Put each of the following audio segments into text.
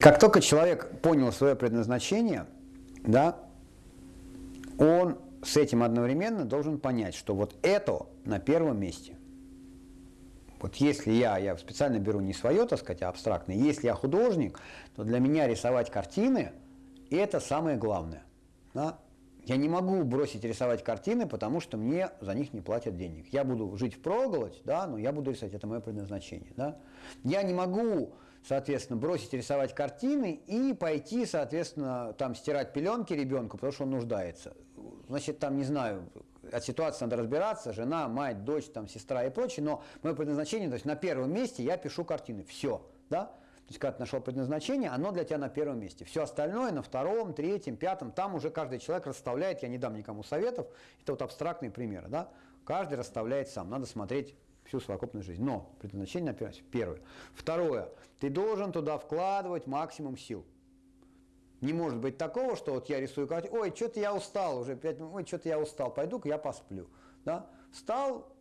Как только человек понял свое предназначение, да, он с этим одновременно должен понять, что вот это на первом месте. Вот если я, я специально беру не свое, так сказать, а абстрактное, если я художник, то для меня рисовать картины – это самое главное. Да? Я не могу бросить рисовать картины, потому что мне за них не платят денег. Я буду жить в проголодь, да, но я буду рисовать, это мое предназначение. Да? Я не могу соответственно, бросить рисовать картины и пойти, соответственно, там стирать пеленки ребенку, потому что он нуждается. Значит, там, не знаю, от ситуации надо разбираться, жена, мать, дочь, там, сестра и прочее, но мое предназначение, то есть на первом месте я пишу картины, все, да? То есть, когда ты нашел предназначение, оно для тебя на первом месте. Все остальное на втором, третьем, пятом, там уже каждый человек расставляет, я не дам никому советов, это вот абстрактные примеры, да? Каждый расставляет сам, надо смотреть всю совокупную жизнь. Но предназначение на первое. Второе. Ты должен туда вкладывать максимум сил. Не может быть такого, что вот я рисую картину, ой, что-то я устал уже, 5 ой, что-то я устал, пойду-ка я посплю. Да? Встал,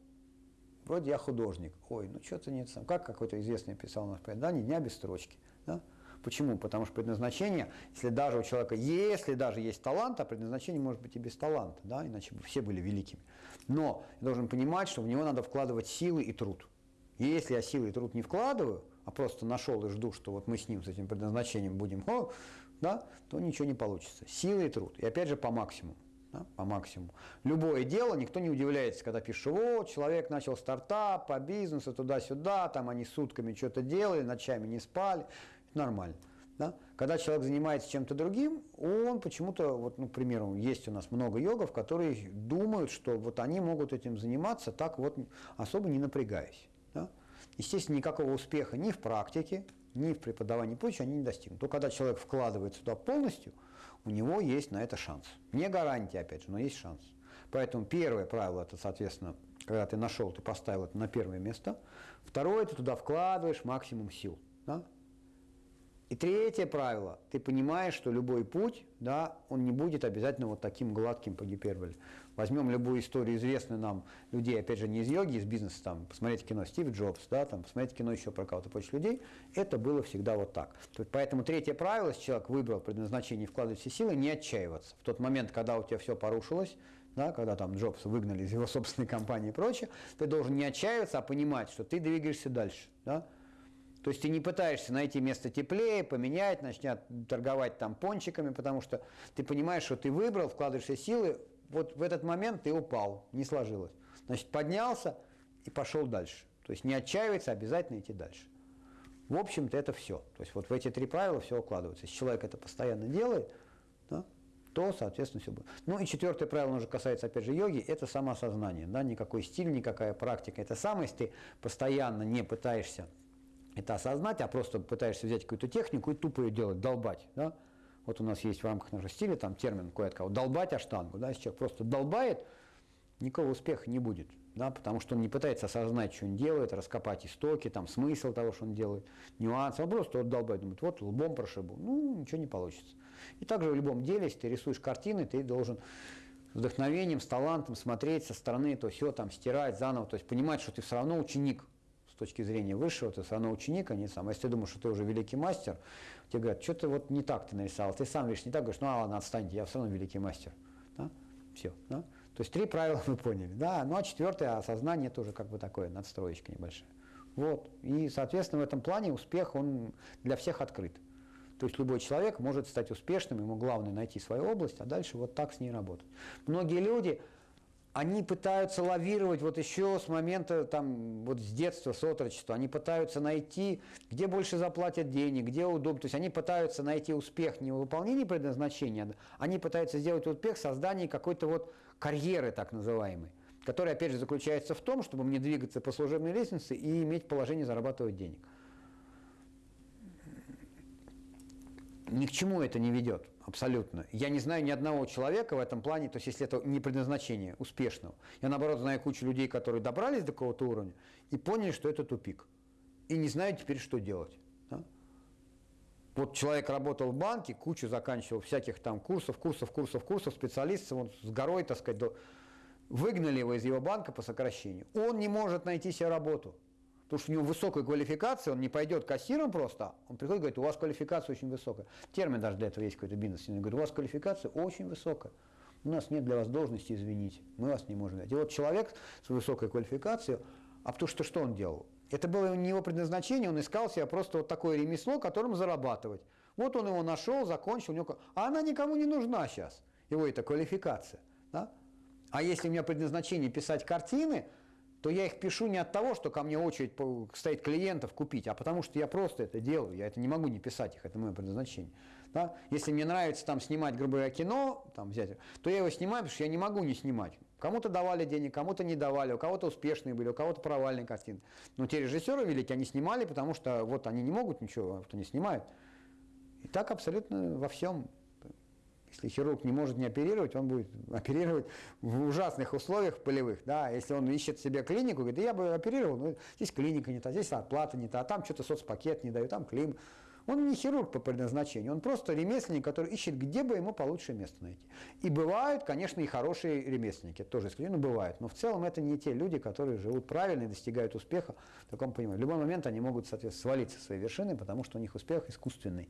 вроде я художник, ой, ну что-то нет, как какой-то известный писал да, ни дня без строчки. Да? Почему? Потому что предназначение, если даже у человека, если даже есть талант, а предназначение может быть и без таланта, да, иначе бы все были великими. Но я должен понимать, что в него надо вкладывать силы и труд. И если я силы и труд не вкладываю, а просто нашел и жду, что вот мы с ним, с этим предназначением будем, о, да, то ничего не получится. Силы и труд. И опять же по максимуму. Да, по максимуму. Любое дело, никто не удивляется, когда пишешь, вот, человек начал стартап по бизнесу, туда-сюда, там они сутками что-то делали, ночами не спали, нормально. Да? Когда человек занимается чем-то другим, он почему-то, вот, ну, к примеру, есть у нас много йогов, которые думают, что вот они могут этим заниматься так вот, особо не напрягаясь. Да? Естественно, никакого успеха ни в практике, ни в преподавании прочее они не достигнут. То когда человек вкладывает сюда полностью, у него есть на это шанс. Не гарантия, опять же, но есть шанс. Поэтому первое правило, это, соответственно, когда ты нашел, ты поставил это на первое место. Второе, ты туда вкладываешь максимум сил. Да? И третье правило. Ты понимаешь, что любой путь, да, он не будет обязательно вот таким гладким по гиперболе. Возьмем любую историю известную нам людей, опять же, не из йоги, из бизнеса, там, посмотрите кино Стив Джобс, да, там, посмотрите кино еще про кого-то прочих людей. Это было всегда вот так. Поэтому третье правило, если человек выбрал предназначение вкладывать все силы, не отчаиваться. В тот момент, когда у тебя все порушилось, да, когда там Джобса выгнали из его собственной компании и прочее, ты должен не отчаиваться, а понимать, что ты двигаешься дальше. Да? То есть ты не пытаешься найти место теплее, поменять, начнет торговать там пончиками, потому что ты понимаешь, что ты выбрал, вкладываешься силы, вот в этот момент ты упал, не сложилось. Значит, поднялся и пошел дальше. То есть не отчаиваться, обязательно идти дальше. В общем-то, это все. То есть вот в эти три правила все укладывается. Если человек это постоянно делает, да, то, соответственно, все будет. Ну и четвертое правило, уже касается, опять же, йоги, это самоосознание. Да, никакой стиль, никакая практика. Это самое, если ты постоянно не пытаешься это осознать, а просто пытаешься взять какую-то технику и тупо ее делать, долбать. Да? Вот у нас есть в рамках нашего стиля там термин кое-кого, долбать аштангу. Да? Если человек просто долбает, никакого успеха не будет. Да? Потому что он не пытается осознать, что он делает, раскопать истоки, там, смысл того, что он делает, нюансы. Он просто вот долбает, думает, вот лбом прошибу. Ну, ничего не получится. И также в любом деле, если ты рисуешь картины, ты должен с вдохновением, с талантом смотреть со стороны, то все там стирать заново, то есть понимать, что ты все равно ученик, точки зрения высшего, ты все равно ученик, а не сам. А если ты думаешь, что ты уже великий мастер, тебе говорят, что ты вот не так ты нарисовал, ты сам видишь не так, говоришь, ну а ладно, отстаньте, я все равно великий мастер. Да? Все. Да? То есть три правила мы поняли. Да? Ну а четвертое, осознание тоже как бы такое, надстроечка небольшая. Вот. И, соответственно, в этом плане успех, он для всех открыт. То есть любой человек может стать успешным, ему главное найти свою область, а дальше вот так с ней работать. Многие люди, они пытаются лавировать вот еще с момента, там, вот с детства, с отрочества, они пытаются найти, где больше заплатят денег, где удобно, то есть они пытаются найти успех не в выполнении предназначения, они пытаются сделать успех в какой-то вот карьеры так называемой, которая, опять же, заключается в том, чтобы мне двигаться по служебной лестнице и иметь положение зарабатывать денег. Ни к чему это не ведет. Абсолютно. Я не знаю ни одного человека в этом плане, то есть если это не предназначение успешного. Я наоборот знаю кучу людей, которые добрались до какого-то уровня и поняли, что это тупик. И не знают теперь, что делать. Да? Вот человек работал в банке, кучу заканчивал всяких там курсов, курсов, курсов, курсов, специалистов, он с горой, так сказать, до... выгнали его из его банка по сокращению. Он не может найти себе работу. Потому что у него высокая квалификация, он не пойдет кассиром просто, он приходит и говорит, у вас квалификация очень высокая. Термин даже для этого есть какой-то бизнес. Он говорит, у вас квалификация очень высокая. У нас нет для вас должности, извините, мы вас не можем взять. И вот человек с высокой квалификацией, а потому что что он делал? Это было не его предназначение, он искал себе просто вот такое ремесло, которым зарабатывать. Вот он его нашел, закончил, у него... а она никому не нужна сейчас, его эта квалификация. Да? А если у меня предназначение писать картины, то я их пишу не от того, что ко мне очередь стоит клиентов купить, а потому что я просто это делаю, я это не могу не писать их, это мое предназначение. Да? Если мне нравится там снимать, грубо говоря, кино, там, взять, то я его снимаю, потому что я не могу не снимать. Кому-то давали денег, кому-то не давали, у кого-то успешные были, у кого-то провальные картины. Но те режиссеры великие, они снимали, потому что вот они не могут ничего, вот они снимают. И так абсолютно во всем. Если хирург не может не оперировать, он будет оперировать в ужасных условиях полевых. Да? Если он ищет себе клинику, говорит, да я бы оперировал, но здесь клиника не та, здесь оплата не та, а там что-то соцпакет не дают, там клим. Он не хирург по предназначению, он просто ремесленник, который ищет, где бы ему получше место найти. И бывают, конечно, и хорошие ремесленники, тоже исключение, но бывают. Но в целом это не те люди, которые живут правильно и достигают успеха в таком понимании. В любой момент они могут, соответственно, свалиться с своей вершины, потому что у них успех искусственный.